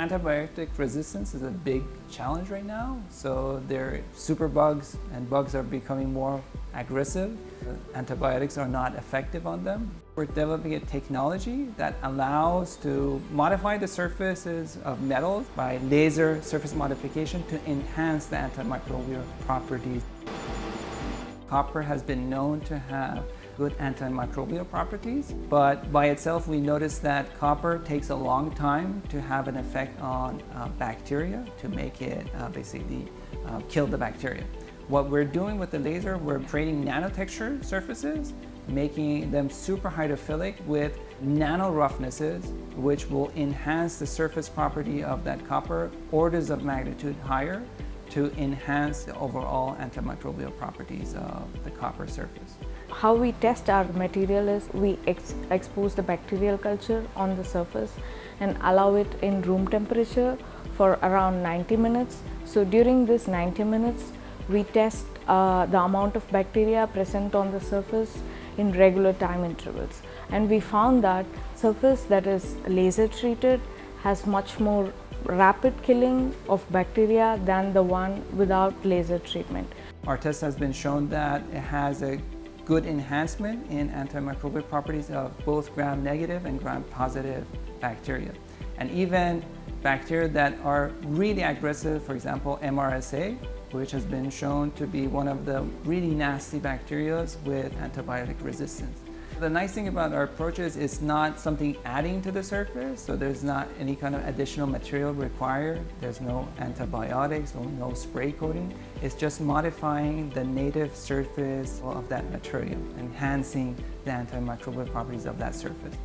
Antibiotic resistance is a big challenge right now. So there super bugs and bugs are becoming more aggressive. Antibiotics are not effective on them. We're developing a technology that allows to modify the surfaces of metals by laser surface modification to enhance the antimicrobial properties. Copper has been known to have good antimicrobial properties, but by itself we noticed that copper takes a long time to have an effect on uh, bacteria to make it uh, basically uh, kill the bacteria. What we're doing with the laser, we're creating nanotexture surfaces, making them super hydrophilic with nano roughnesses, which will enhance the surface property of that copper orders of magnitude higher to enhance the overall antimicrobial properties of the copper surface. How we test our material is we ex expose the bacterial culture on the surface and allow it in room temperature for around 90 minutes. So during this 90 minutes, we test uh, the amount of bacteria present on the surface in regular time intervals. And we found that surface that is laser treated has much more rapid killing of bacteria than the one without laser treatment. Our test has been shown that it has a good enhancement in antimicrobial properties of both gram-negative and gram-positive bacteria. And even bacteria that are really aggressive, for example, MRSA, which has been shown to be one of the really nasty bacteria with antibiotic resistance. The nice thing about our approach is it's not something adding to the surface, so there's not any kind of additional material required. There's no antibiotics or no spray coating. It's just modifying the native surface of that material, enhancing the antimicrobial properties of that surface.